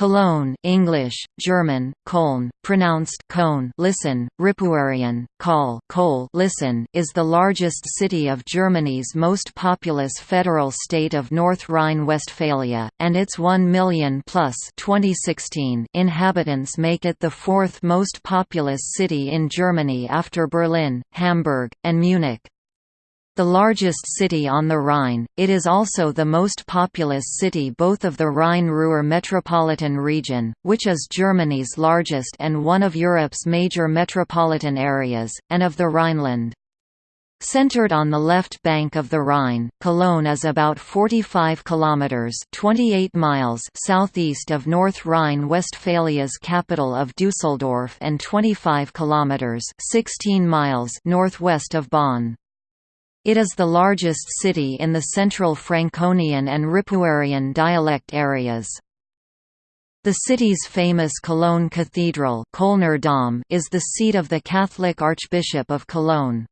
Cologne English, German, Köln, pronounced Cone listen, Ripuarian, Kol Kol listen, is the largest city of Germany's most populous federal state of North Rhine-Westphalia, and its 1 million plus 2016 inhabitants make it the fourth most populous city in Germany after Berlin, Hamburg, and Munich. The largest city on the Rhine, it is also the most populous city both of the Rhine-Ruhr metropolitan region, which is Germany's largest and one of Europe's major metropolitan areas, and of the Rhineland. Centered on the left bank of the Rhine, Cologne is about 45 kilometers (28 miles) southeast of North Rhine-Westphalia's capital of Düsseldorf and 25 kilometers (16 miles) northwest of Bonn. It is the largest city in the central Franconian and Ripuarian dialect areas. The city's famous Cologne Cathedral is the seat of the Catholic Archbishop of Cologne.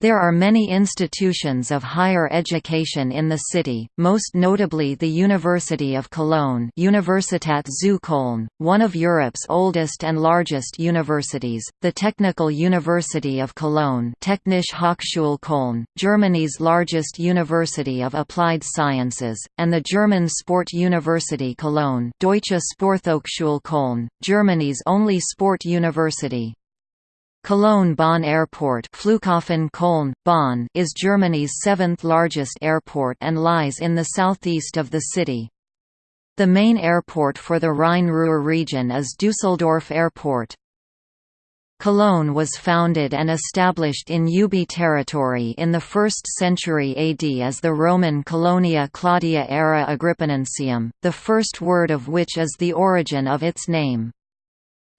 There are many institutions of higher education in the city, most notably the University of Cologne Universität zu Köln, one of Europe's oldest and largest universities, the Technical University of Cologne Technische Hochschule Köln, Germany's largest university of applied sciences, and the German Sport University Cologne Deutsche Sporthochschule Köln, Germany's only sport university. Cologne-Bonn Airport Flughafen Köln, Bonn is Germany's seventh largest airport and lies in the southeast of the city. The main airport for the Rhine-Ruhr region is Düsseldorf Airport. Cologne was founded and established in Ubi territory in the 1st century AD as the Roman Colonia Claudia Ara Agrippinensium, the first word of which is the origin of its name.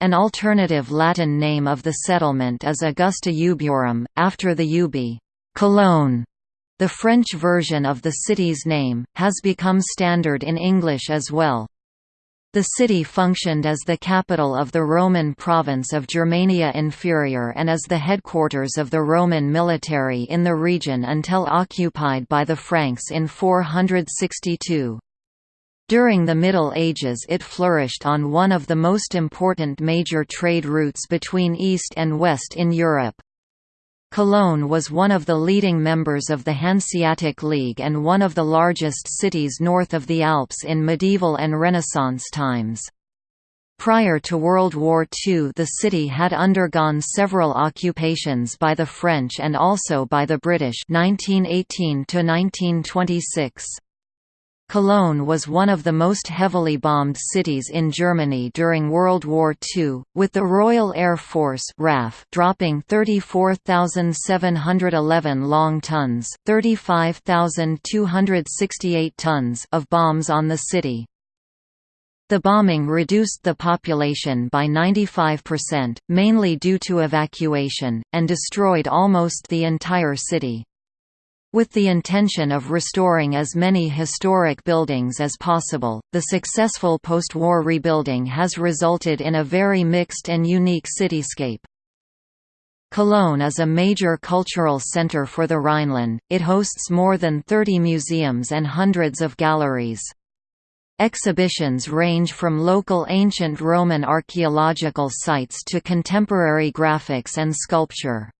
An alternative Latin name of the settlement is Augusta Ubiorum, after the Ubi Cologne. The French version of the city's name, has become standard in English as well. The city functioned as the capital of the Roman province of Germania Inferior and as the headquarters of the Roman military in the region until occupied by the Franks in 462. During the Middle Ages it flourished on one of the most important major trade routes between East and West in Europe. Cologne was one of the leading members of the Hanseatic League and one of the largest cities north of the Alps in medieval and Renaissance times. Prior to World War II the city had undergone several occupations by the French and also by the British 1918 -1926. Cologne was one of the most heavily bombed cities in Germany during World War II, with the Royal Air Force RAF dropping 34,711 long tons 35,268 tons of bombs on the city. The bombing reduced the population by 95%, mainly due to evacuation, and destroyed almost the entire city. With the intention of restoring as many historic buildings as possible, the successful post-war rebuilding has resulted in a very mixed and unique cityscape. Cologne is a major cultural center for the Rhineland, it hosts more than 30 museums and hundreds of galleries. Exhibitions range from local ancient Roman archaeological sites to contemporary graphics and sculpture.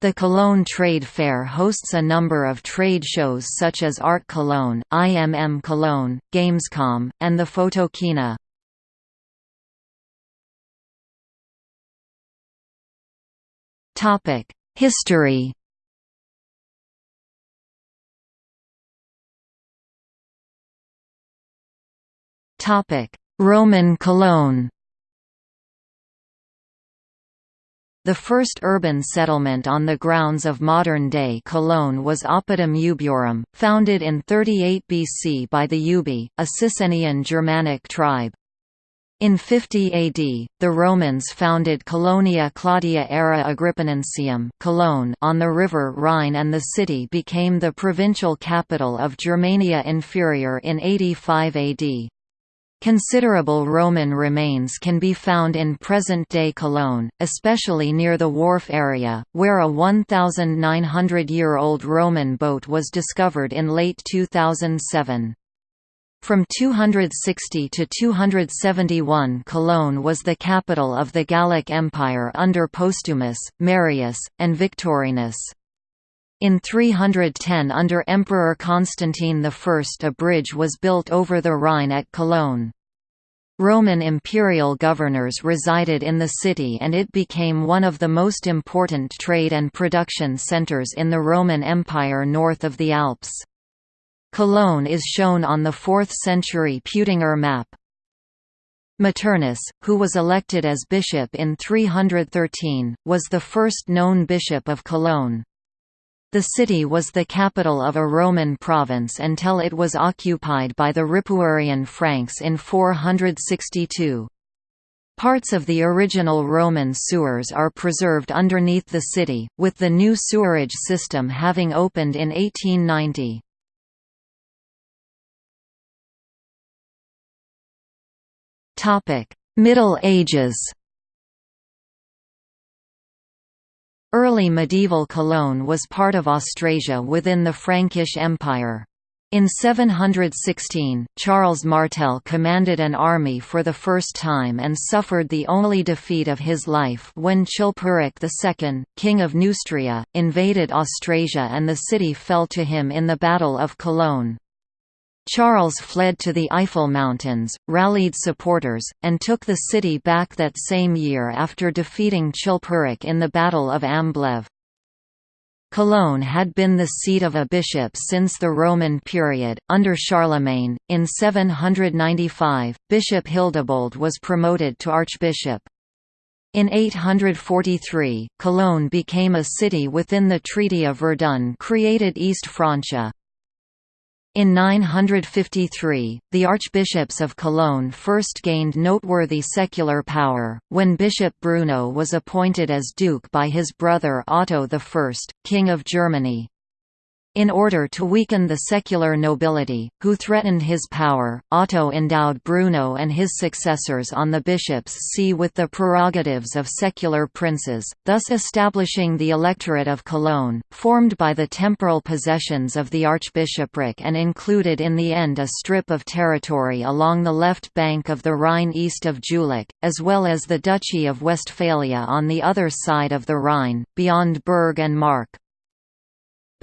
The Cologne Trade Fair hosts a number of trade shows such as Art Cologne, IMM Cologne, Gamescom, and the Photokina. History Roman Cologne The first urban settlement on the grounds of modern-day Cologne was Oppidum Ubiorum, founded in 38 BC by the Ubi, a Cisrhenian Germanic tribe. In 50 AD, the Romans founded Colonia Claudia Ara Agrippinensium Cologne on the river Rhine and the city became the provincial capital of Germania Inferior in 85 AD. Considerable Roman remains can be found in present-day Cologne, especially near the wharf area, where a 1,900-year-old Roman boat was discovered in late 2007. From 260 to 271 Cologne was the capital of the Gallic Empire under Postumus, Marius, and Victorinus. In 310 under Emperor Constantine I a bridge was built over the Rhine at Cologne. Roman imperial governors resided in the city and it became one of the most important trade and production centers in the Roman Empire north of the Alps. Cologne is shown on the 4th century Peutinger map. Maternus, who was elected as bishop in 313, was the first known bishop of Cologne. The city was the capital of a Roman province until it was occupied by the Ripuarian Franks in 462. Parts of the original Roman sewers are preserved underneath the city, with the new sewerage system having opened in 1890. Middle Ages Early medieval Cologne was part of Austrasia within the Frankish Empire. In 716, Charles Martel commanded an army for the first time and suffered the only defeat of his life when Chilperic II, king of Neustria, invaded Austrasia and the city fell to him in the Battle of Cologne. Charles fled to the Eifel Mountains, rallied supporters, and took the city back that same year after defeating Chilperic in the Battle of Amblève. Cologne had been the seat of a bishop since the Roman period. Under Charlemagne, in 795, Bishop Hildebold was promoted to archbishop. In 843, Cologne became a city within the Treaty of Verdun created East Francia. In 953, the archbishops of Cologne first gained noteworthy secular power, when Bishop Bruno was appointed as duke by his brother Otto I, King of Germany. In order to weaken the secular nobility, who threatened his power, Otto endowed Bruno and his successors on the bishops' see with the prerogatives of secular princes, thus establishing the electorate of Cologne, formed by the temporal possessions of the archbishopric and included in the end a strip of territory along the left bank of the Rhine east of Jülich, as well as the Duchy of Westphalia on the other side of the Rhine, beyond Berg and Mark.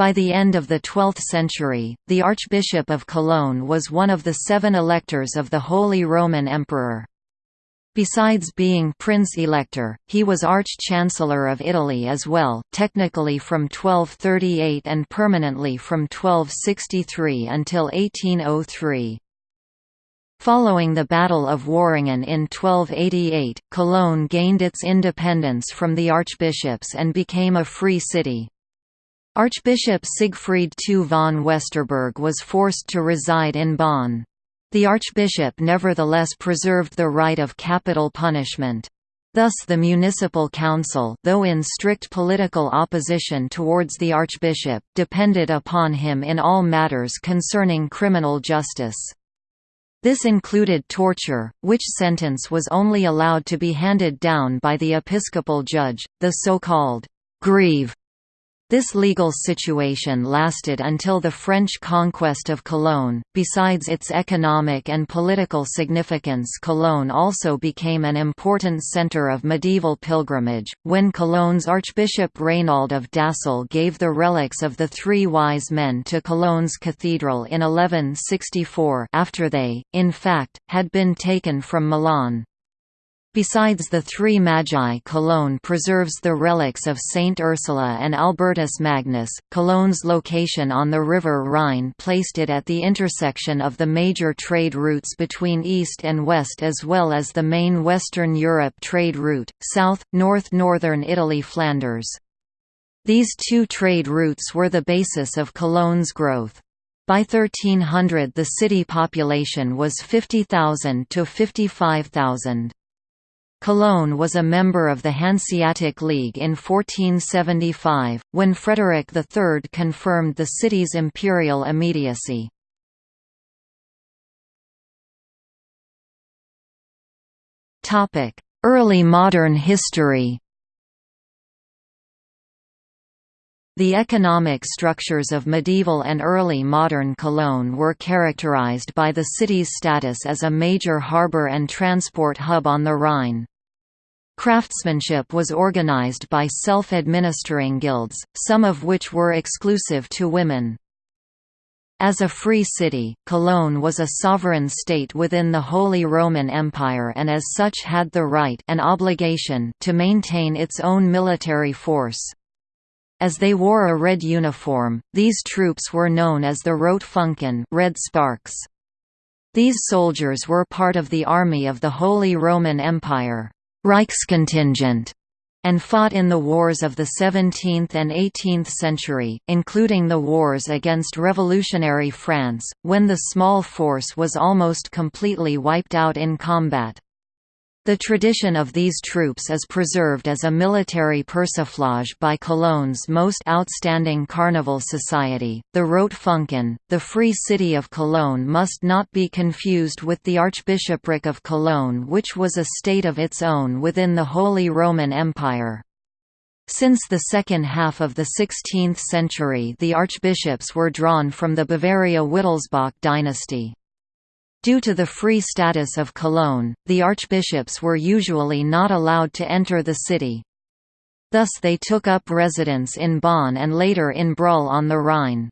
By the end of the 12th century, the Archbishop of Cologne was one of the seven electors of the Holy Roman Emperor. Besides being Prince-Elector, he was Arch-Chancellor of Italy as well, technically from 1238 and permanently from 1263 until 1803. Following the Battle of Worringen in 1288, Cologne gained its independence from the archbishops and became a free city. Archbishop Siegfried II von Westerburg was forced to reside in Bonn. The archbishop nevertheless preserved the right of capital punishment. Thus the municipal council though in strict political opposition towards the archbishop, depended upon him in all matters concerning criminal justice. This included torture, which sentence was only allowed to be handed down by the episcopal judge, the so-called «grieve» This legal situation lasted until the French conquest of Cologne. Besides its economic and political significance, Cologne also became an important center of medieval pilgrimage, when Cologne's Archbishop Raynald of Dassel gave the relics of the Three Wise Men to Cologne's cathedral in 1164 after they, in fact, had been taken from Milan. Besides the three Magi Cologne preserves the relics of Saint Ursula and Albertus Magnus. Cologne's location on the River Rhine placed it at the intersection of the major trade routes between East and West as well as the main Western Europe trade route, south, north northern Italy Flanders. These two trade routes were the basis of Cologne's growth. By 1300 the city population was 50,000 to 55,000. Cologne was a member of the Hanseatic League in 1475, when Frederick III confirmed the city's imperial immediacy. Early modern history The economic structures of medieval and early modern Cologne were characterized by the city's status as a major harbor and transport hub on the Rhine. Craftsmanship was organized by self-administering guilds, some of which were exclusive to women. As a free city, Cologne was a sovereign state within the Holy Roman Empire and as such had the right and obligation to maintain its own military force. As they wore a red uniform, these troops were known as the Rotfunken red sparks. These soldiers were part of the army of the Holy Roman Empire Reichskontingent, and fought in the wars of the 17th and 18th century, including the wars against revolutionary France, when the small force was almost completely wiped out in combat. The tradition of these troops is preserved as a military persiflage by Cologne's most outstanding carnival society, the Rotfunken. The Free City of Cologne must not be confused with the Archbishopric of Cologne, which was a state of its own within the Holy Roman Empire. Since the second half of the 16th century, the archbishops were drawn from the Bavaria-Wittelsbach dynasty. Due to the free status of Cologne, the archbishops were usually not allowed to enter the city. Thus they took up residence in Bonn and later in Brühl on the Rhine.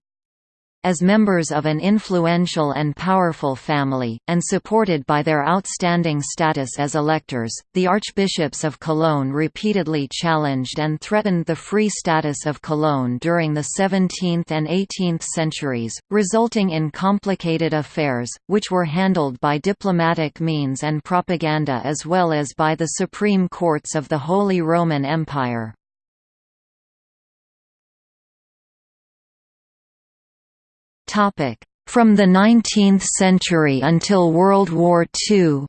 As members of an influential and powerful family, and supported by their outstanding status as electors, the archbishops of Cologne repeatedly challenged and threatened the free status of Cologne during the 17th and 18th centuries, resulting in complicated affairs, which were handled by diplomatic means and propaganda as well as by the supreme courts of the Holy Roman Empire. From the 19th century until World War II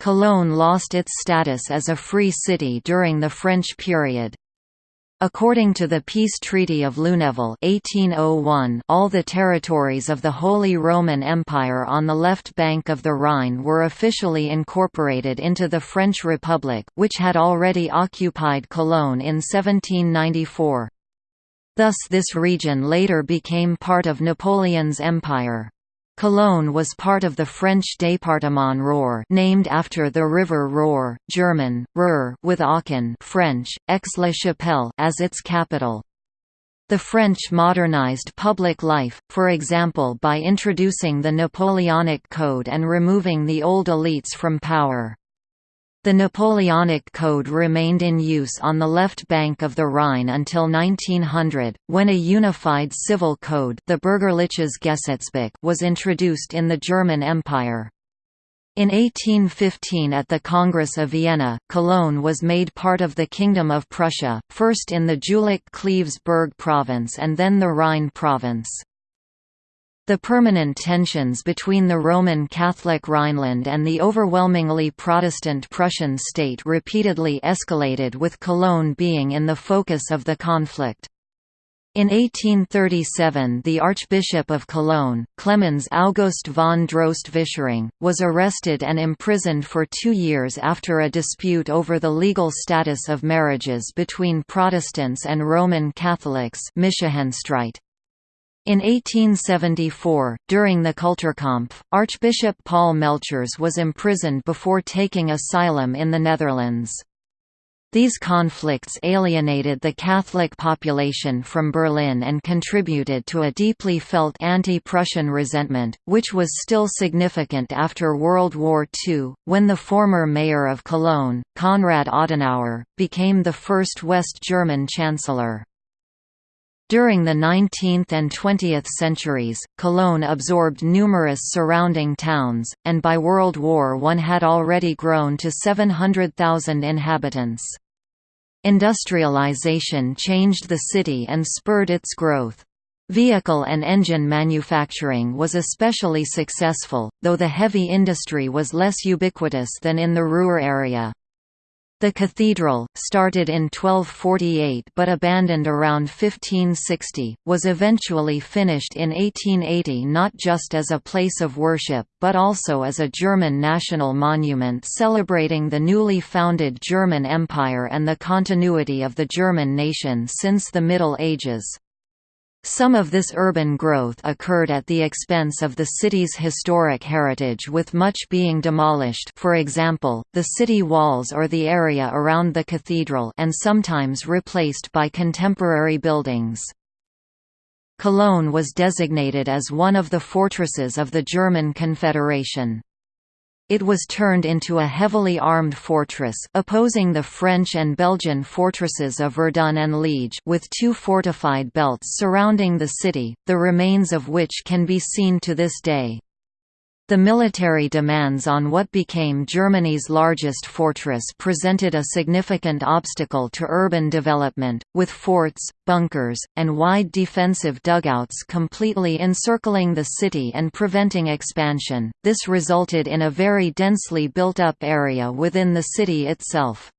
Cologne lost its status as a free city during the French period. According to the Peace Treaty of Lunéville 1801, all the territories of the Holy Roman Empire on the left bank of the Rhine were officially incorporated into the French Republic, which had already occupied Cologne in 1794. Thus this region later became part of Napoleon's empire. Cologne was part of the French département Roer named after the river Roer, German, Ruhr with Aachen French, Aix-la-Chapelle as its capital. The French modernized public life, for example by introducing the Napoleonic Code and removing the old elites from power. The Napoleonic Code remained in use on the left bank of the Rhine until 1900, when a unified civil code the Bürgerliches Gesetzbuch was introduced in the German Empire. In 1815 at the Congress of Vienna, Cologne was made part of the Kingdom of Prussia, first in the Jülich-Cleves-Berg province and then the Rhine province. The permanent tensions between the Roman Catholic Rhineland and the overwhelmingly Protestant Prussian state repeatedly escalated with Cologne being in the focus of the conflict. In 1837 the Archbishop of Cologne, Clemens August von Droste-Vischering, was arrested and imprisoned for two years after a dispute over the legal status of marriages between Protestants and Roman Catholics in 1874, during the Kulturkampf, Archbishop Paul Melchers was imprisoned before taking asylum in the Netherlands. These conflicts alienated the Catholic population from Berlin and contributed to a deeply felt anti-Prussian resentment, which was still significant after World War II, when the former mayor of Cologne, Konrad Adenauer, became the first West German chancellor. During the 19th and 20th centuries, Cologne absorbed numerous surrounding towns, and by World War I had already grown to 700,000 inhabitants. Industrialization changed the city and spurred its growth. Vehicle and engine manufacturing was especially successful, though the heavy industry was less ubiquitous than in the Ruhr area. The cathedral, started in 1248 but abandoned around 1560, was eventually finished in 1880 not just as a place of worship, but also as a German national monument celebrating the newly founded German Empire and the continuity of the German nation since the Middle Ages. Some of this urban growth occurred at the expense of the city's historic heritage with much being demolished for example, the city walls or the area around the cathedral and sometimes replaced by contemporary buildings. Cologne was designated as one of the fortresses of the German Confederation. It was turned into a heavily armed fortress opposing the French and Belgian fortresses of Verdun and Liege with two fortified belts surrounding the city, the remains of which can be seen to this day. The military demands on what became Germany's largest fortress presented a significant obstacle to urban development, with forts, bunkers, and wide defensive dugouts completely encircling the city and preventing expansion. This resulted in a very densely built up area within the city itself.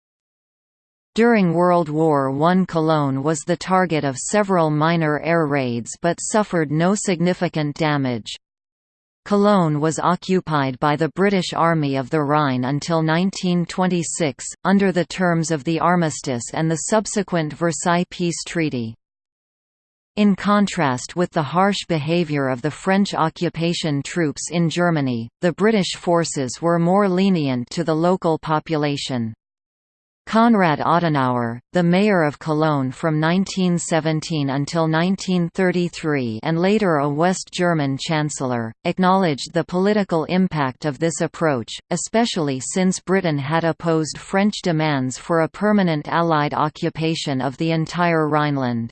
During World War I Cologne was the target of several minor air raids but suffered no significant damage. Cologne was occupied by the British Army of the Rhine until 1926, under the terms of the armistice and the subsequent Versailles Peace Treaty. In contrast with the harsh behavior of the French occupation troops in Germany, the British forces were more lenient to the local population. Konrad Adenauer, the mayor of Cologne from 1917 until 1933 and later a West German chancellor, acknowledged the political impact of this approach, especially since Britain had opposed French demands for a permanent Allied occupation of the entire Rhineland.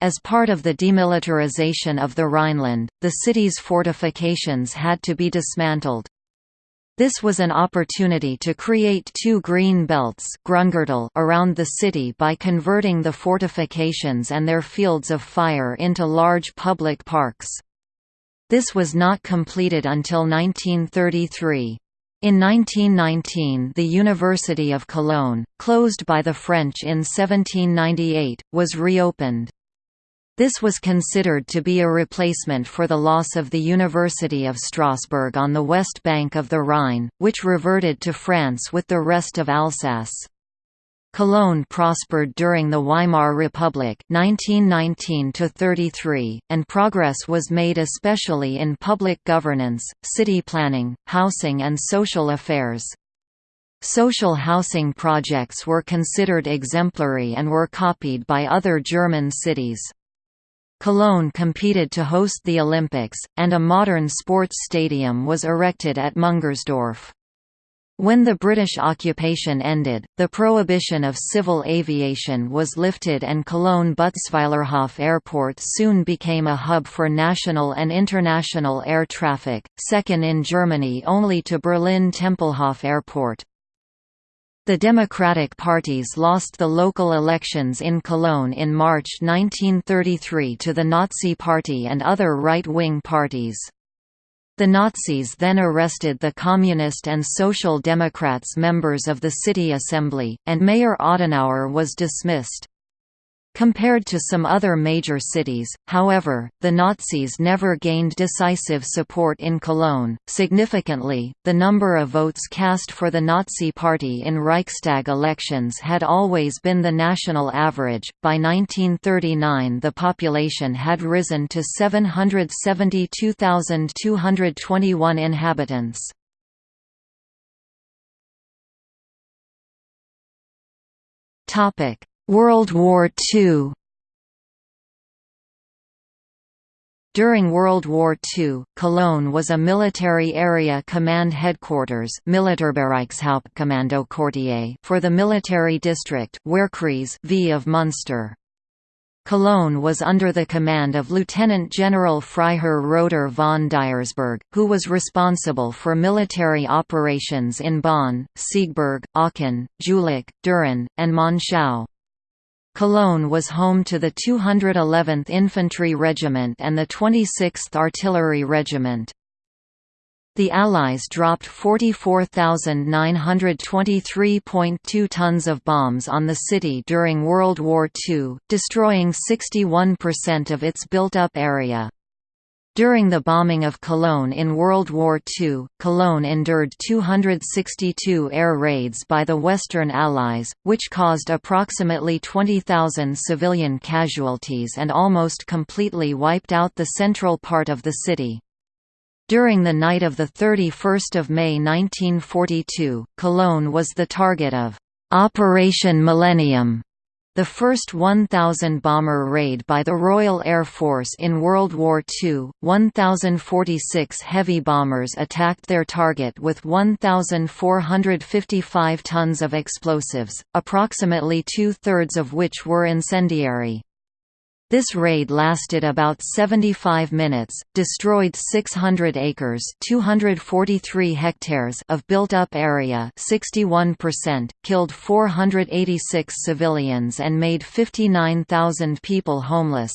As part of the demilitarization of the Rhineland, the city's fortifications had to be dismantled. This was an opportunity to create two green belts around the city by converting the fortifications and their fields of fire into large public parks. This was not completed until 1933. In 1919 the University of Cologne, closed by the French in 1798, was reopened. This was considered to be a replacement for the loss of the University of Strasbourg on the west bank of the Rhine, which reverted to France with the rest of Alsace. Cologne prospered during the Weimar Republic 1919 and progress was made especially in public governance, city planning, housing and social affairs. Social housing projects were considered exemplary and were copied by other German cities. Cologne competed to host the Olympics, and a modern sports stadium was erected at Müngersdorf. When the British occupation ended, the prohibition of civil aviation was lifted and Cologne-Butzweilerhof Airport soon became a hub for national and international air traffic, second in Germany only to Berlin-Tempelhof Airport. The Democratic parties lost the local elections in Cologne in March 1933 to the Nazi Party and other right-wing parties. The Nazis then arrested the Communist and Social Democrats members of the city assembly, and Mayor Adenauer was dismissed. Compared to some other major cities, however, the Nazis never gained decisive support in Cologne. Significantly, the number of votes cast for the Nazi Party in Reichstag elections had always been the national average. By 1939, the population had risen to 772,221 inhabitants. Topic: World War II During World War II, Cologne was a military area command headquarters for the military district V of Munster. Cologne was under the command of Lieutenant General Freiherr Roeder von Diersburg, who was responsible for military operations in Bonn, Siegburg, Aachen, Jülich, Düren, and Monschau. Cologne was home to the 211th Infantry Regiment and the 26th Artillery Regiment. The Allies dropped 44,923.2 tons of bombs on the city during World War II, destroying 61% of its built-up area. During the bombing of Cologne in World War II, Cologne endured 262 air raids by the Western Allies, which caused approximately 20,000 civilian casualties and almost completely wiped out the central part of the city. During the night of 31 May 1942, Cologne was the target of «Operation Millennium», the first 1,000 bomber raid by the Royal Air Force in World War II, 1,046 heavy bombers attacked their target with 1,455 tons of explosives, approximately two-thirds of which were incendiary. This raid lasted about 75 minutes, destroyed 600 acres 243 hectares of built-up area 61%, killed 486 civilians and made 59,000 people homeless.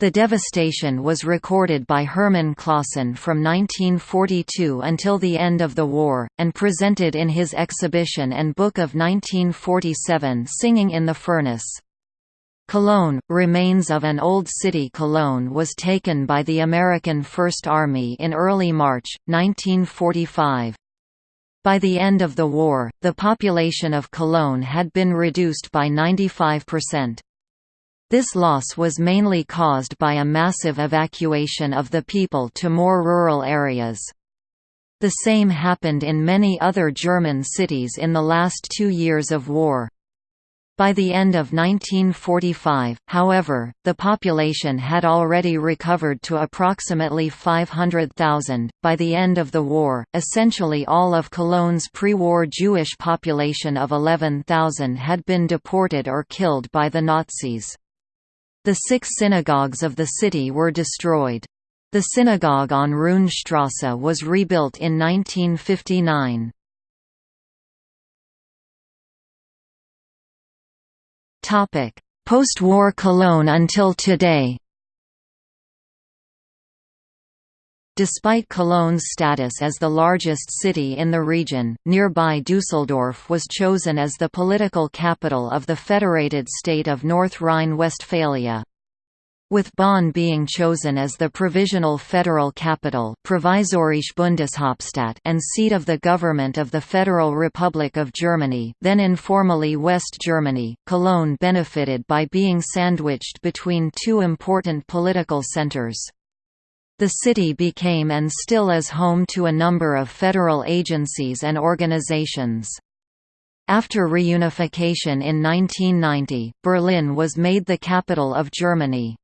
The devastation was recorded by Hermann Claasen from 1942 until the end of the war, and presented in his exhibition and book of 1947 Singing in the Furnace. Cologne, remains of an old city Cologne was taken by the American First Army in early March, 1945. By the end of the war, the population of Cologne had been reduced by 95%. This loss was mainly caused by a massive evacuation of the people to more rural areas. The same happened in many other German cities in the last two years of war. By the end of 1945, however, the population had already recovered to approximately 500,000. By the end of the war, essentially all of Cologne's pre-war Jewish population of 11,000 had been deported or killed by the Nazis. The six synagogues of the city were destroyed. The synagogue on Roonstrasse was rebuilt in 1959. Post-war Cologne until today. Despite Cologne's status as the largest city in the region, nearby Düsseldorf was chosen as the political capital of the federated state of North Rhine-Westphalia with Bonn being chosen as the provisional federal capital Provisorische Bundeshauptstadt and seat of the government of the Federal Republic of Germany then informally West Germany, Cologne benefited by being sandwiched between two important political centers. The city became and still is home to a number of federal agencies and organizations. After reunification in 1990, Berlin was made the capital of Germany.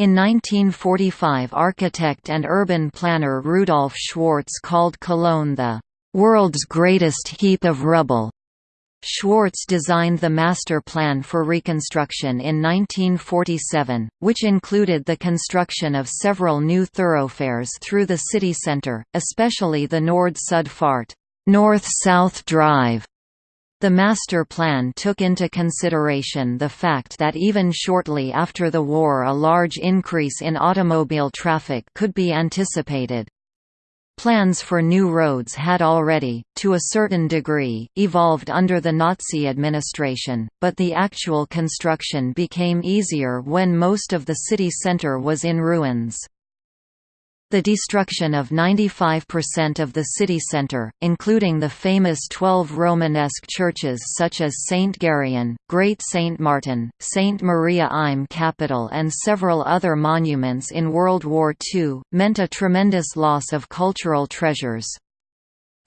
In 1945 architect and urban planner Rudolf Schwarz called Cologne the "...world's greatest heap of rubble." Schwarz designed the master plan for reconstruction in 1947, which included the construction of several new thoroughfares through the city centre, especially the Nord-Süd-Fahrt North-South Drive the master plan took into consideration the fact that even shortly after the war a large increase in automobile traffic could be anticipated. Plans for new roads had already, to a certain degree, evolved under the Nazi administration, but the actual construction became easier when most of the city centre was in ruins. The destruction of 95% of the city centre, including the famous 12 Romanesque churches such as St. Gereon, Great St. Martin, St. Maria im Capitol and several other monuments in World War II, meant a tremendous loss of cultural treasures.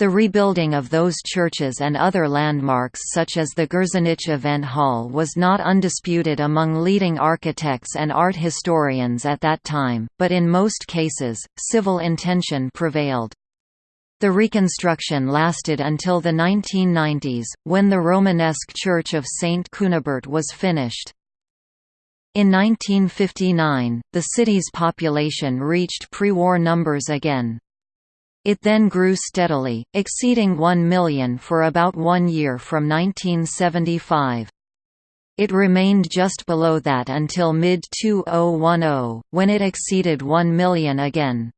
The rebuilding of those churches and other landmarks such as the Gürzenich Event Hall was not undisputed among leading architects and art historians at that time, but in most cases, civil intention prevailed. The reconstruction lasted until the 1990s, when the Romanesque Church of St. Cunibert was finished. In 1959, the city's population reached pre-war numbers again. It then grew steadily, exceeding 1 million for about one year from 1975. It remained just below that until mid-2010, when it exceeded 1 million again.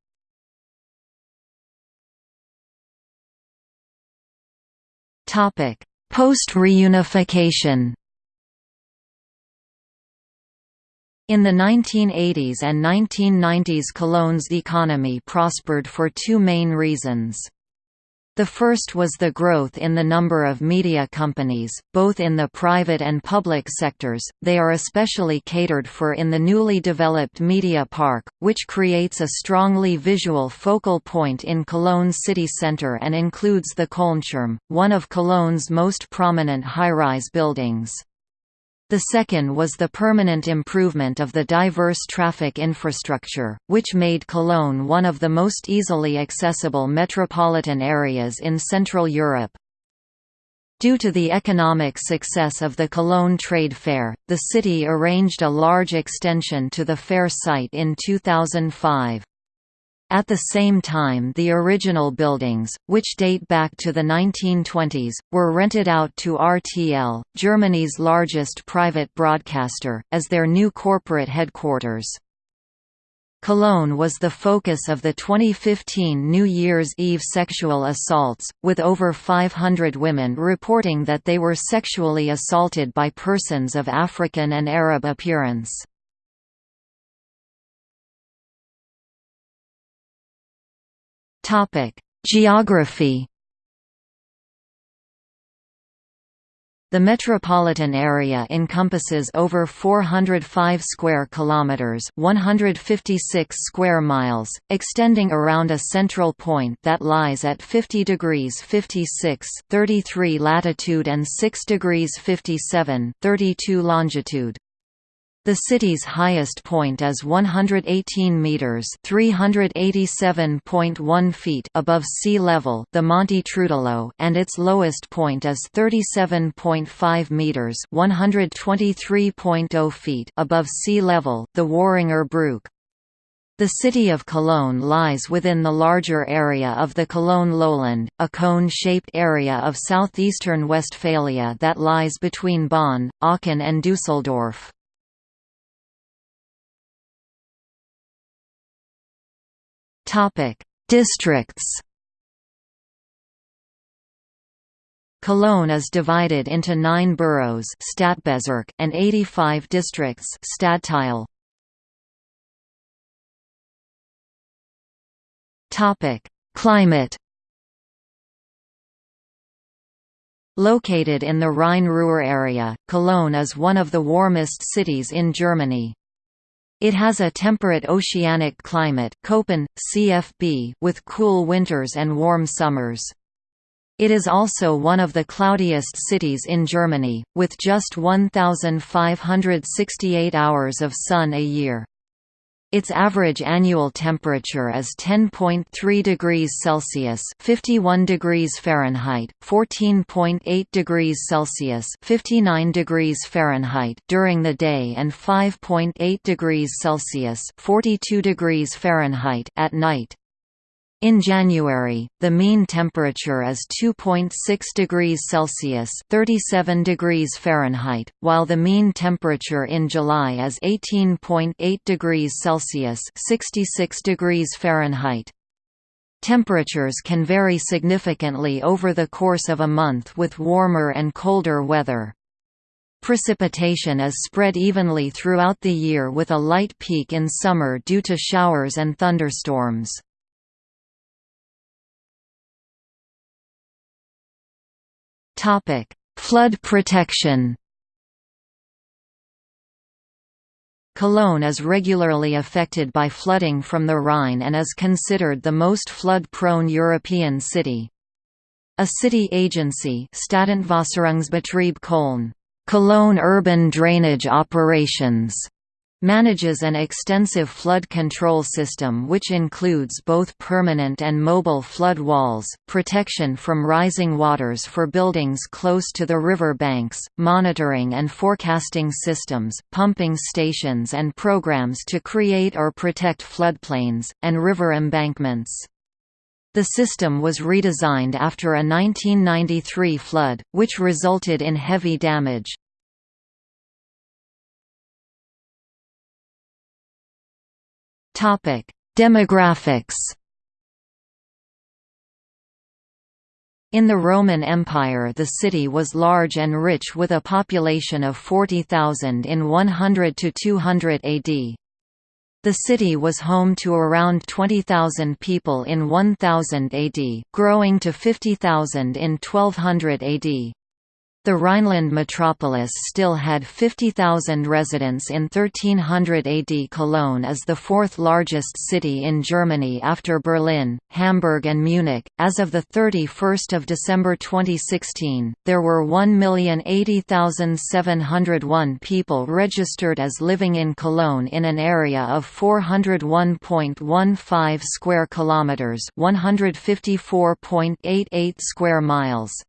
Post-reunification In the 1980s and 1990s Cologne's economy prospered for two main reasons. The first was the growth in the number of media companies, both in the private and public sectors, they are especially catered for in the newly developed Media Park, which creates a strongly visual focal point in Cologne's city centre and includes the Kölnturm, one of Cologne's most prominent high-rise buildings. The second was the permanent improvement of the diverse traffic infrastructure, which made Cologne one of the most easily accessible metropolitan areas in Central Europe. Due to the economic success of the Cologne Trade Fair, the city arranged a large extension to the fair site in 2005. At the same time the original buildings, which date back to the 1920s, were rented out to RTL, Germany's largest private broadcaster, as their new corporate headquarters. Cologne was the focus of the 2015 New Year's Eve sexual assaults, with over 500 women reporting that they were sexually assaulted by persons of African and Arab appearance. Topic: Geography. The metropolitan area encompasses over 405 square kilometers, 156 square miles, extending around a central point that lies at 50 degrees 56 33 latitude and 6 degrees 57 32 longitude. The city's highest point is 118 meters (387.1 feet) above sea level, the Monte Troodelöh, and its lowest point is 37.5 meters (123.0 feet) above sea level, the Worringer Brook. The city of Cologne lies within the larger area of the Cologne lowland, a cone-shaped area of southeastern Westphalia that lies between Bonn, Aachen and Düsseldorf. Topic: Districts. Cologne is divided into nine boroughs Stadtbezirk, and 85 districts Stadtteil. Topic: Climate Located in the Rhine-Ruhr area, Cologne is one of the warmest cities in Germany. It has a temperate oceanic climate Köppen, CFB with cool winters and warm summers. It is also one of the cloudiest cities in Germany, with just 1,568 hours of sun a year. Its average annual temperature is 10.3 degrees Celsius (51 degrees Fahrenheit), 14.8 degrees Celsius (59 degrees Fahrenheit) during the day and 5.8 degrees Celsius (42 degrees Fahrenheit) at night. In January, the mean temperature is 2.6 degrees Celsius (37 degrees Fahrenheit), while the mean temperature in July is 18.8 degrees Celsius (66 degrees Fahrenheit). Temperatures can vary significantly over the course of a month with warmer and colder weather. Precipitation is spread evenly throughout the year with a light peak in summer due to showers and thunderstorms. Topic: Flood protection. Cologne is regularly affected by flooding from the Rhine and is considered the most flood-prone European city. A city agency Stadtentwässerungsbetrieb Köln, Cologne Urban Drainage Operations manages an extensive flood control system which includes both permanent and mobile flood walls, protection from rising waters for buildings close to the river banks, monitoring and forecasting systems, pumping stations and programs to create or protect floodplains, and river embankments. The system was redesigned after a 1993 flood, which resulted in heavy damage. Topic: Demographics. In the Roman Empire the city was large and rich with a population of 40,000 in 100 to 200 AD. The city was home to around 20,000 people in 1000 AD, growing to 50,000 in 1200 AD. The Rhineland metropolis still had 50,000 residents in 1300 AD. Cologne is the fourth largest city in Germany after Berlin, Hamburg and Munich. As of the 31st of December 2016, there were 1,080,701 people registered as living in Cologne in an area of 401.15 square kilometers, 154.88 square miles.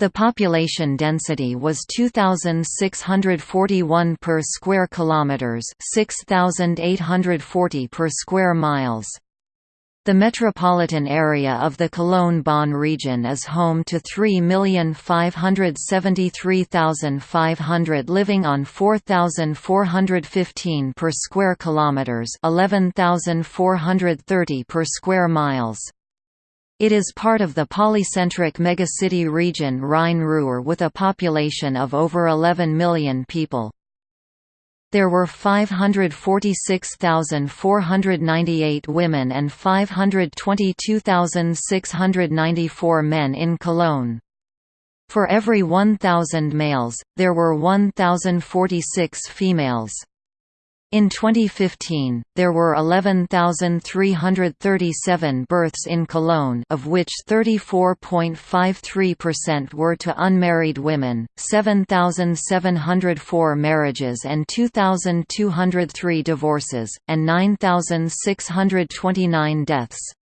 The population density was 2641 per square kilometers, 6840 per square miles. The metropolitan area of the Cologne-Bonn region is home to 3,573,500 living on 4,415 per square kilometers, 11,430 per square miles. It is part of the polycentric megacity region Rhine-Ruhr with a population of over 11 million people. There were 546,498 women and 522,694 men in Cologne. For every 1,000 males, there were 1,046 females. In 2015, there were 11,337 births in Cologne of which 34.53% were to unmarried women, 7,704 marriages and 2,203 divorces, and 9,629 deaths.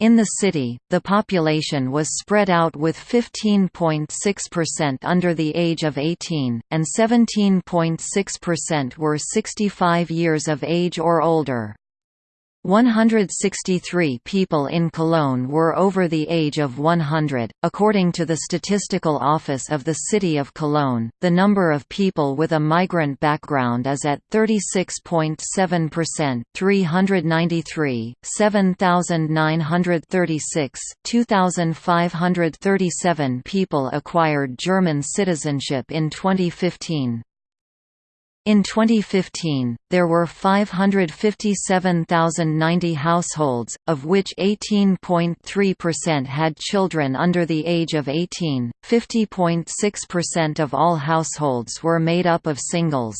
In the city, the population was spread out with 15.6% under the age of 18, and 17.6% were 65 years of age or older. 163 people in Cologne were over the age of 100. According to the Statistical Office of the City of Cologne, the number of people with a migrant background is at 36.7%, 393, 7,936, 2,537 people acquired German citizenship in 2015. In 2015, there were 557,090 households, of which 18.3% had children under the age of 18, 50.6% of all households were made up of singles.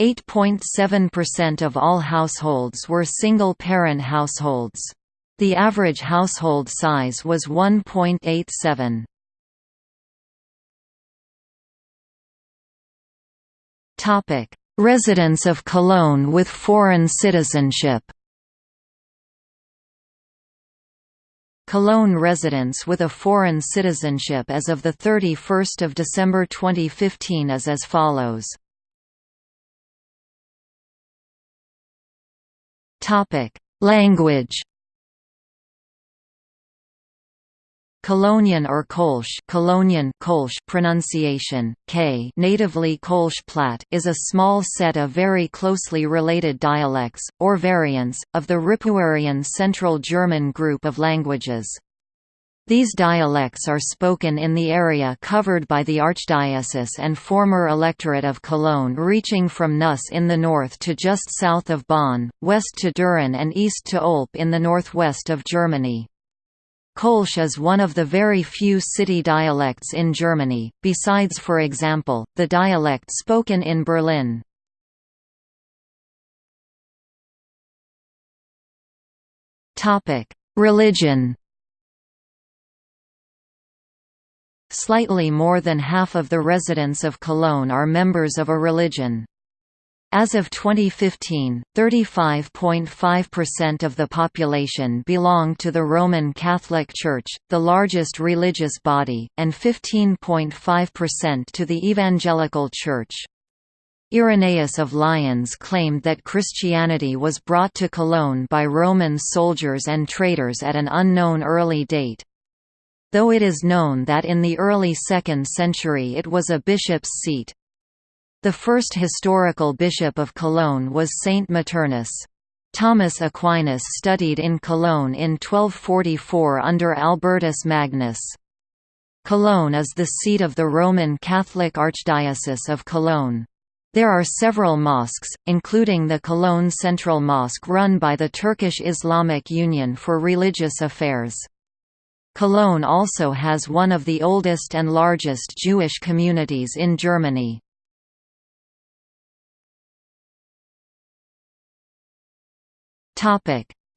8.7% of all households were single-parent households. The average household size was 1.87. Topic: Residents of Cologne with foreign citizenship. Cologne residents with a foreign citizenship as of 31 December 2015 is as follows. Language Colonian or Kolsch Colonian Kolsch pronunciation, K natively Kolsch Platt is a small set of very closely related dialects, or variants, of the Ripuarian Central German group of languages. These dialects are spoken in the area covered by the Archdiocese and former electorate of Cologne reaching from Neuss in the north to just south of Bonn, west to Düren and east to Olpe in the northwest of Germany. Kolsch is one of the very few city dialects in Germany, besides for example, the dialect spoken in Berlin. Religion Slightly more than half of the residents of Cologne are members of a religion. As of 2015, 35.5% of the population belonged to the Roman Catholic Church, the largest religious body, and 15.5% to the Evangelical Church. Irenaeus of Lyons claimed that Christianity was brought to Cologne by Roman soldiers and traders at an unknown early date. Though it is known that in the early 2nd century it was a bishop's seat. The first historical bishop of Cologne was Saint Maternus. Thomas Aquinas studied in Cologne in 1244 under Albertus Magnus. Cologne is the seat of the Roman Catholic Archdiocese of Cologne. There are several mosques, including the Cologne Central Mosque run by the Turkish Islamic Union for Religious Affairs. Cologne also has one of the oldest and largest Jewish communities in Germany.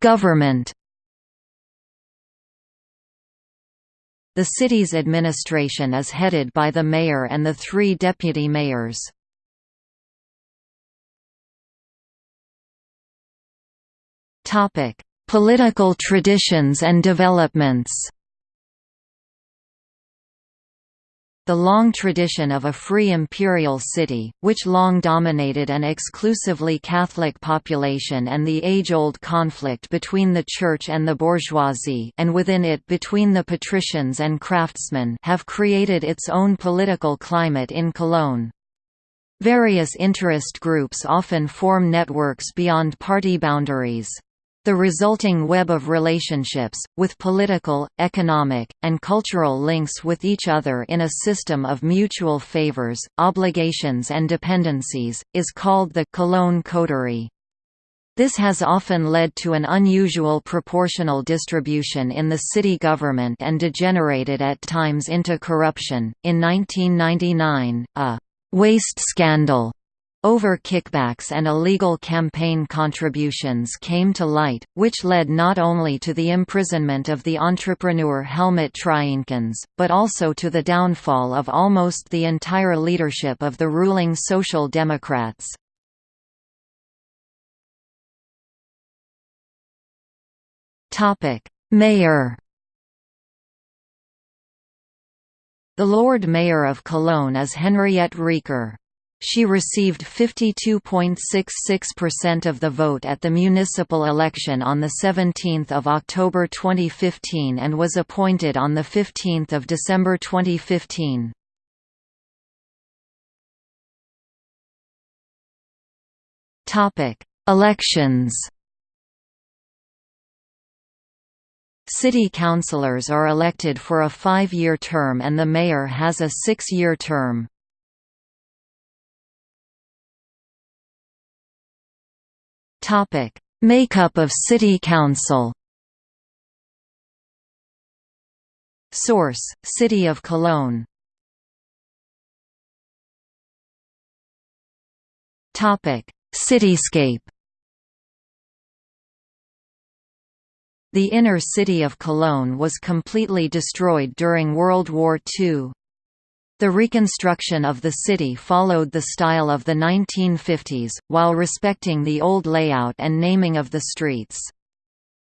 Government The city's administration is headed by the mayor and the three deputy mayors. Topic: Political traditions and developments The long tradition of a free imperial city, which long dominated an exclusively Catholic population and the age-old conflict between the church and the bourgeoisie and within it between the patricians and craftsmen have created its own political climate in Cologne. Various interest groups often form networks beyond party boundaries. The resulting web of relationships, with political, economic, and cultural links with each other in a system of mutual favors, obligations and dependencies, is called the Cologne coterie. This has often led to an unusual proportional distribution in the city government and degenerated at times into corruption. In 1999, a waste scandal over kickbacks and illegal campaign contributions came to light, which led not only to the imprisonment of the entrepreneur Helmut Trienekens, but also to the downfall of almost the entire leadership of the ruling Social Democrats. Mayor The Lord Mayor of Cologne is Henriette Reker. She received 52.66% of the vote at the municipal election on 17 October 2015 and was appointed on 15 December 2015. Elections City councillors are elected for a five-year term and the mayor has a six-year term. Topic: Makeup of City Council. Source: City of Cologne. Topic: Cityscape. The inner city of Cologne was completely destroyed during World War II. The reconstruction of the city followed the style of the 1950s, while respecting the old layout and naming of the streets.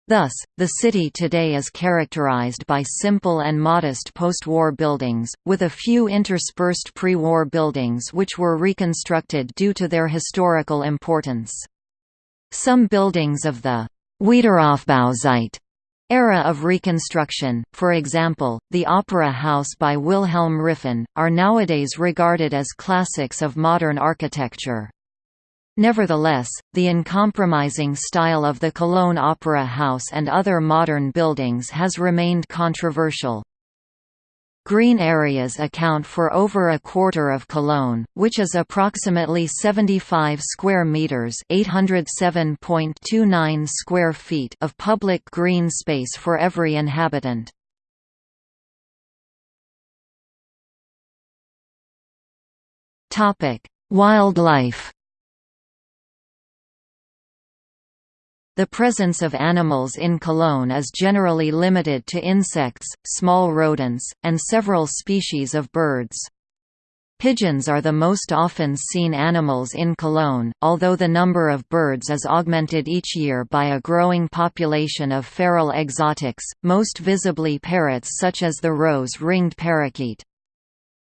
Thus, the city today is characterized by simple and modest post-war buildings, with a few interspersed pre-war buildings which were reconstructed due to their historical importance. Some buildings of the Wiederaufbauzeit Era of Reconstruction, for example, the Opera House by Wilhelm Riphahn, are nowadays regarded as classics of modern architecture. Nevertheless, the uncompromising style of the Cologne Opera House and other modern buildings has remained controversial. Green areas account for over a quarter of Cologne, which is approximately 75 square meters, 807.29 square feet of public green space for every inhabitant. Topic: Wildlife The presence of animals in Cologne is generally limited to insects, small rodents, and several species of birds. Pigeons are the most often seen animals in Cologne, although the number of birds is augmented each year by a growing population of feral exotics, most visibly parrots such as the rose-ringed parakeet.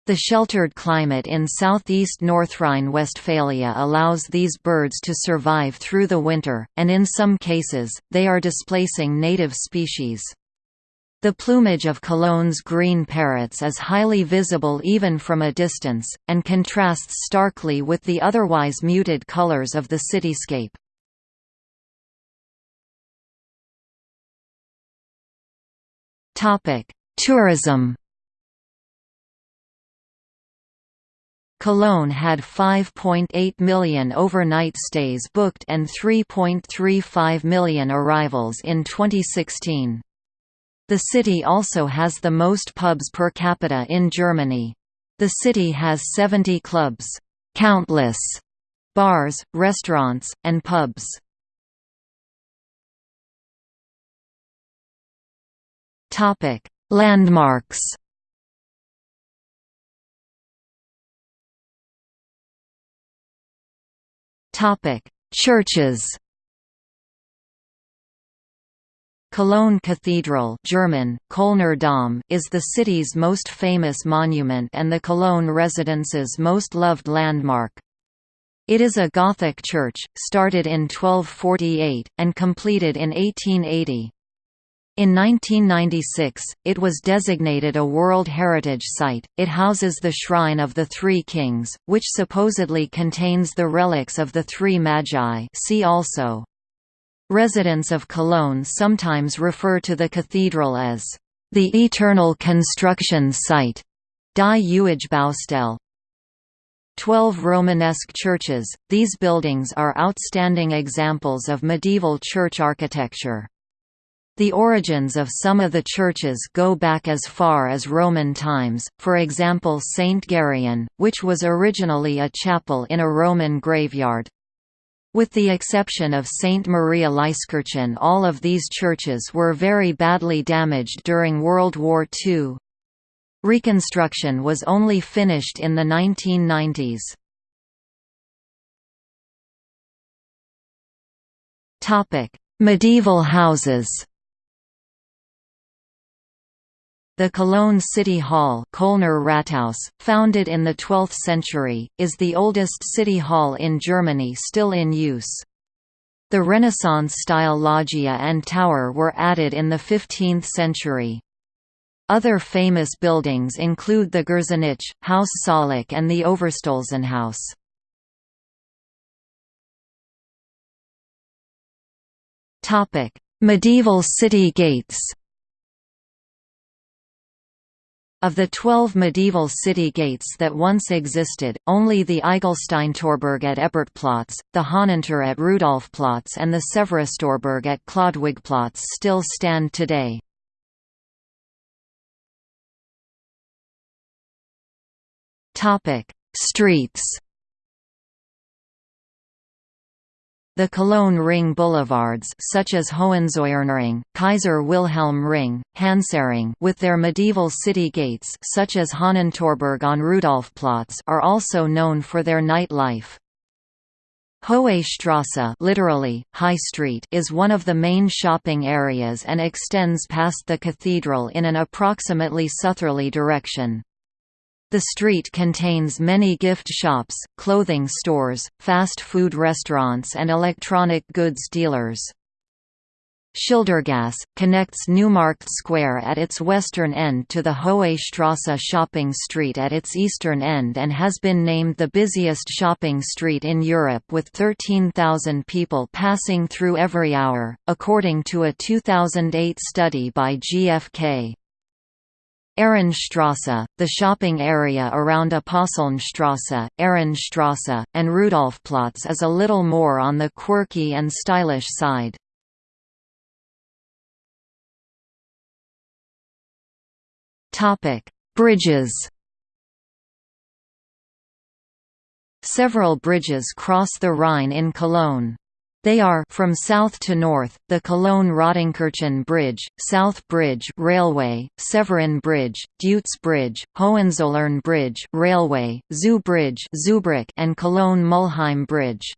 The sheltered climate in southeast North Rhine-Westphalia allows these birds to survive through the winter, and in some cases, they are displacing native species. The plumage of Cologne's green parrots is highly visible even from a distance, and contrasts starkly with the otherwise muted colors of the cityscape. Tourism Cologne had 5.8 million overnight stays booked and 3.35 million arrivals in 2016. The city also has the most pubs per capita in Germany. The city has 70 clubs, countless bars, restaurants, and pubs. Topic: Landmarks. Topic: Churches. Cologne Cathedral German, Kölner Dom is the city's most famous monument and the Cologne residents' most loved landmark. It is a Gothic church, started in 1248, and completed in 1880. In 1996, it was designated a World Heritage Site. It houses the Shrine of the Three Kings, which supposedly contains the relics of the Three Magi see also. Residents of Cologne sometimes refer to the cathedral as the Eternal Construction Site, Die Ewige Baustelle. Twelve Romanesque churches, these buildings are outstanding examples of medieval church architecture. The origins of some of the churches go back as far as Roman times, for example St. Gereon, which was originally a chapel in a Roman graveyard. With the exception of St. Maria Lyskirchen all of these churches were very badly damaged during World War II. Reconstruction was only finished in the 1990s. Medieval houses the Cologne City Hall Kölner Rathaus, founded in the 12th century, is the oldest city hall in Germany still in use. The Renaissance-style loggia and tower were added in the 15th century. Other famous buildings include the Gürzenich, Haus Saaleck and the Overstolzenhaus. Medieval city gates Of the twelve medieval city gates that once existed, only the Eigelsteintorburg at Ebertplatz, the Hahnentor at Rudolfplatz and the Severustorburg at Chlodwigplatz still stand today. Streets The Cologne Ring boulevards such as Hohenzollernring, Kaiser Wilhelm Ring, Hansaring with their medieval city gates such as Hahnentorburg on Rudolfplatz are also known for their nightlife. Hohe Strasse literally, High Street is one of the main shopping areas and extends past the cathedral in an approximately southerly direction. The street contains many gift shops, clothing stores, fast food restaurants and electronic goods dealers. Schildergasse, connects Neumarkt Square at its western end to the Hohe Strasse shopping street at its eastern end and has been named the busiest shopping street in Europe with 13,000 people passing through every hour, according to a 2008 study by GfK. Ehrenstrasse, the shopping area around Apostelnstrasse, Ehrenstrasse, and Rudolfplatz is a little more on the quirky and stylish side. Bridges Several bridges cross the Rhine in Cologne. They are from south to north, the Cologne-Rodenkirchen Bridge, South Bridge Railway, Severin Bridge, Deutz Bridge, Hohenzollern Bridge Railway, Zoo Bridge and Cologne-Mulheim Bridge.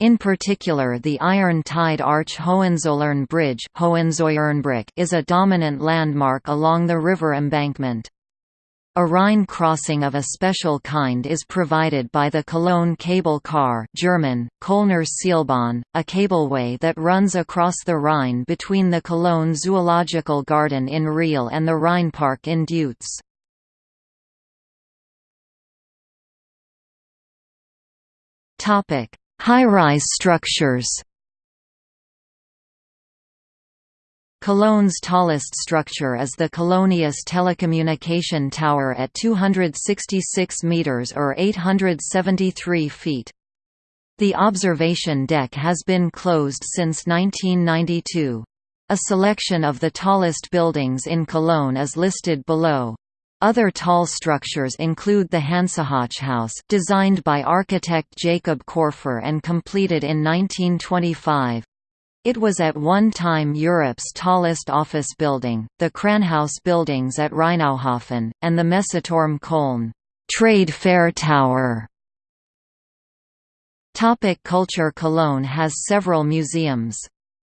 In particular the Iron Tied Arch Hohenzollern Bridge is a dominant landmark along the river embankment. A Rhine crossing of a special kind is provided by the Cologne Cable Car German, Kölner Seilbahn, a cableway that runs across the Rhine between the Cologne Zoological Garden in Riehl and the Rheinpark in Deutz. High-rise structures Cologne's tallest structure is the Colonius Telecommunication Tower at 266 metres or 873 feet. The observation deck has been closed since 1992. A selection of the tallest buildings in Cologne is listed below. Other tall structures include the Hansahochhaus designed by architect Jacob Koerfer and completed in 1925, it was at one time Europe's tallest office building, the Kranhaus buildings at Rheinauhafen, and the Messeturm Köln trade fair tower. Topic culture Cologne has several museums.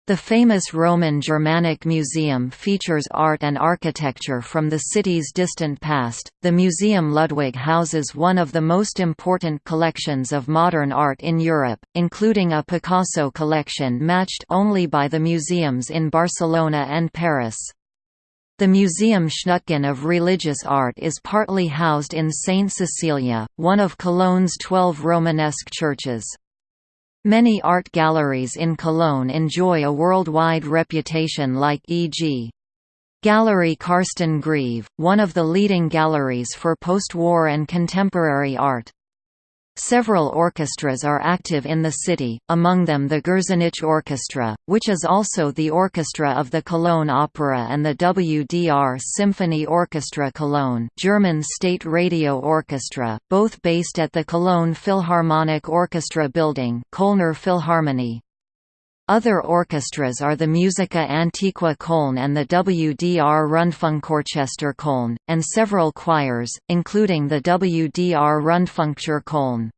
The famous Roman Germanic Museum features art and architecture from the city's distant past. The Museum Ludwig houses one of the most important collections of modern art in Europe, including a Picasso collection matched only by the museums in Barcelona and Paris. The Museum Schnutgen of Religious Art is partly housed in Saint Cecilia, one of Cologne's twelve Romanesque churches. Many art galleries in Cologne enjoy a worldwide reputation like e.g. Gallery Karsten Greve, one of the leading galleries for post-war and contemporary art. Several orchestras are active in the city, among them the Gürzenich Orchestra, which is also the orchestra of the Cologne Opera and the WDR Symphony Orchestra Cologne German State Radio Orchestra, both based at the Cologne Philharmonic Orchestra Building Kölner Philharmonie. Other orchestras are the Musica Antiqua Köln and the WDR Rundfunkorchester Köln, and several choirs, including the WDR Rundfunkchor Köln.